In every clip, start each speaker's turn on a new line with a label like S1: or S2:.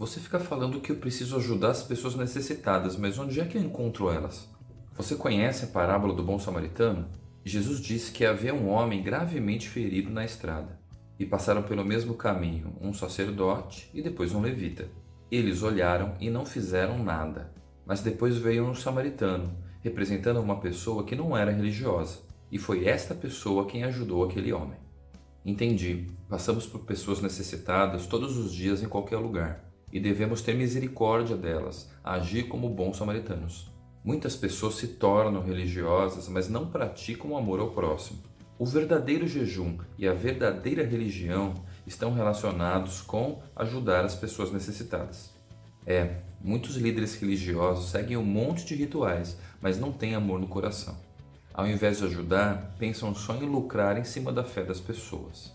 S1: Você fica falando que eu preciso ajudar as pessoas necessitadas, mas onde é que eu encontro elas? Você conhece a parábola do bom samaritano? Jesus disse que havia um homem gravemente ferido na estrada, e passaram pelo mesmo caminho um sacerdote e depois um levita. Eles olharam e não fizeram nada, mas depois veio um samaritano, representando uma pessoa que não era religiosa, e foi esta pessoa quem ajudou aquele homem. Entendi, passamos por pessoas necessitadas todos os dias em qualquer lugar e devemos ter misericórdia delas, agir como bons samaritanos. Muitas pessoas se tornam religiosas, mas não praticam o amor ao próximo. O verdadeiro jejum e a verdadeira religião estão relacionados com ajudar as pessoas necessitadas. É, muitos líderes religiosos seguem um monte de rituais, mas não têm amor no coração. Ao invés de ajudar, pensam só em lucrar em cima da fé das pessoas.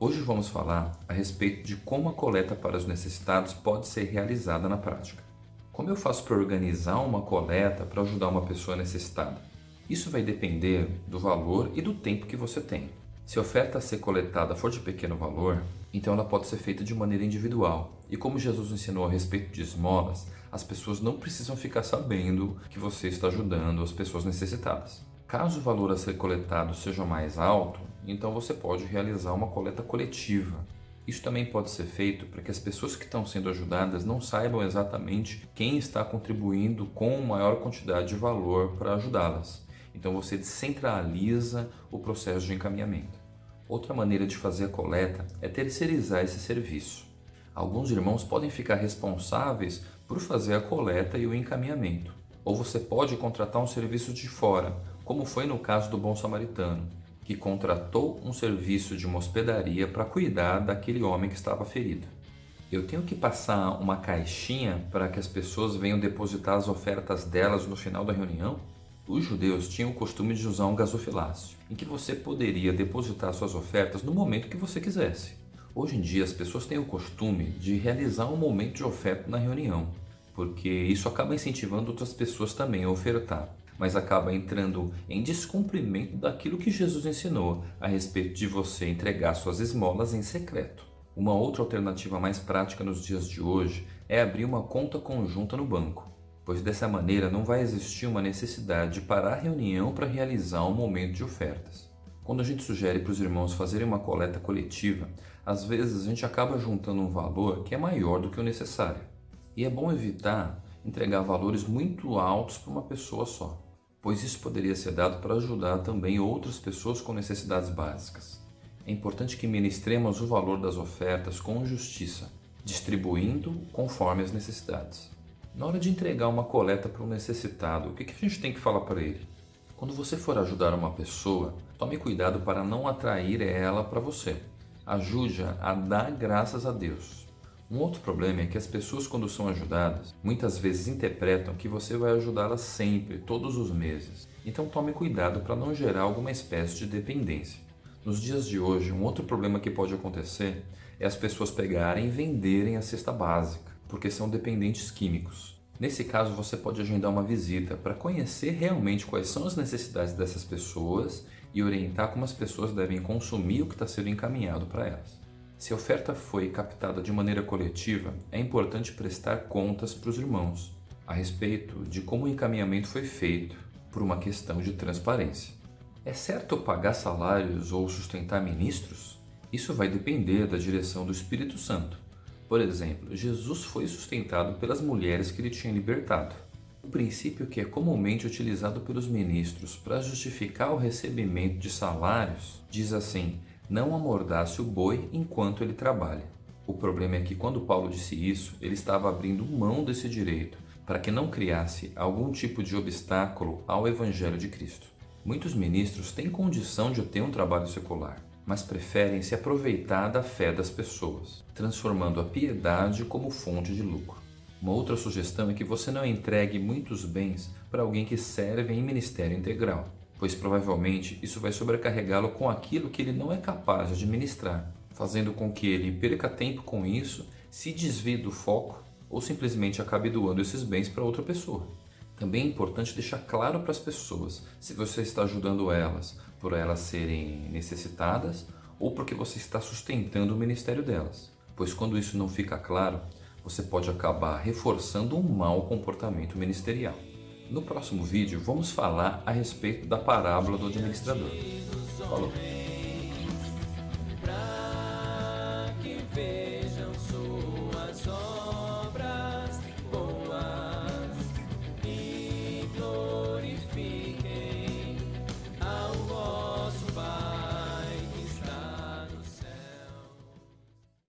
S1: Hoje vamos falar a respeito de como a coleta para os necessitados pode ser realizada na prática. Como eu faço para organizar uma coleta para ajudar uma pessoa necessitada? Isso vai depender do valor e do tempo que você tem. Se a oferta a ser coletada for de pequeno valor, então ela pode ser feita de maneira individual. E como Jesus ensinou a respeito de esmolas, as pessoas não precisam ficar sabendo que você está ajudando as pessoas necessitadas. Caso o valor a ser coletado seja mais alto, então você pode realizar uma coleta coletiva. Isso também pode ser feito para que as pessoas que estão sendo ajudadas não saibam exatamente quem está contribuindo com maior quantidade de valor para ajudá-las. Então você descentraliza o processo de encaminhamento. Outra maneira de fazer a coleta é terceirizar esse serviço. Alguns irmãos podem ficar responsáveis por fazer a coleta e o encaminhamento. Ou você pode contratar um serviço de fora, como foi no caso do bom samaritano, que contratou um serviço de uma hospedaria para cuidar daquele homem que estava ferido. Eu tenho que passar uma caixinha para que as pessoas venham depositar as ofertas delas no final da reunião? Os judeus tinham o costume de usar um gasofilácio, em que você poderia depositar suas ofertas no momento que você quisesse. Hoje em dia as pessoas têm o costume de realizar um momento de oferta na reunião, porque isso acaba incentivando outras pessoas também a ofertar mas acaba entrando em descumprimento daquilo que Jesus ensinou a respeito de você entregar suas esmolas em secreto. Uma outra alternativa mais prática nos dias de hoje é abrir uma conta conjunta no banco, pois dessa maneira não vai existir uma necessidade de parar a reunião para realizar um momento de ofertas. Quando a gente sugere para os irmãos fazerem uma coleta coletiva, às vezes a gente acaba juntando um valor que é maior do que o necessário. E é bom evitar entregar valores muito altos para uma pessoa só pois isso poderia ser dado para ajudar também outras pessoas com necessidades básicas. É importante que ministremos o valor das ofertas com justiça, distribuindo conforme as necessidades. Na hora de entregar uma coleta para um necessitado, o que a gente tem que falar para ele? Quando você for ajudar uma pessoa, tome cuidado para não atrair ela para você. Ajude-a a dar graças a Deus. Um outro problema é que as pessoas quando são ajudadas, muitas vezes interpretam que você vai ajudá-las sempre, todos os meses. Então tome cuidado para não gerar alguma espécie de dependência. Nos dias de hoje, um outro problema que pode acontecer é as pessoas pegarem e venderem a cesta básica, porque são dependentes químicos. Nesse caso, você pode agendar uma visita para conhecer realmente quais são as necessidades dessas pessoas e orientar como as pessoas devem consumir o que está sendo encaminhado para elas. Se a oferta foi captada de maneira coletiva, é importante prestar contas para os irmãos a respeito de como o encaminhamento foi feito por uma questão de transparência. É certo pagar salários ou sustentar ministros? Isso vai depender da direção do Espírito Santo. Por exemplo, Jesus foi sustentado pelas mulheres que ele tinha libertado. O princípio que é comumente utilizado pelos ministros para justificar o recebimento de salários diz assim: não amordace o boi enquanto ele trabalha. O problema é que quando Paulo disse isso, ele estava abrindo mão desse direito para que não criasse algum tipo de obstáculo ao Evangelho de Cristo. Muitos ministros têm condição de ter um trabalho secular, mas preferem se aproveitar da fé das pessoas, transformando a piedade como fonte de lucro. Uma outra sugestão é que você não entregue muitos bens para alguém que serve em ministério integral pois provavelmente isso vai sobrecarregá-lo com aquilo que ele não é capaz de administrar, fazendo com que ele perca tempo com isso, se desvie do foco ou simplesmente acabe doando esses bens para outra pessoa. Também é importante deixar claro para as pessoas se você está ajudando elas por elas serem necessitadas ou porque você está sustentando o ministério delas, pois quando isso não fica claro, você pode acabar reforçando um mau comportamento ministerial. No próximo vídeo, vamos falar a respeito da parábola do administrador. Falou!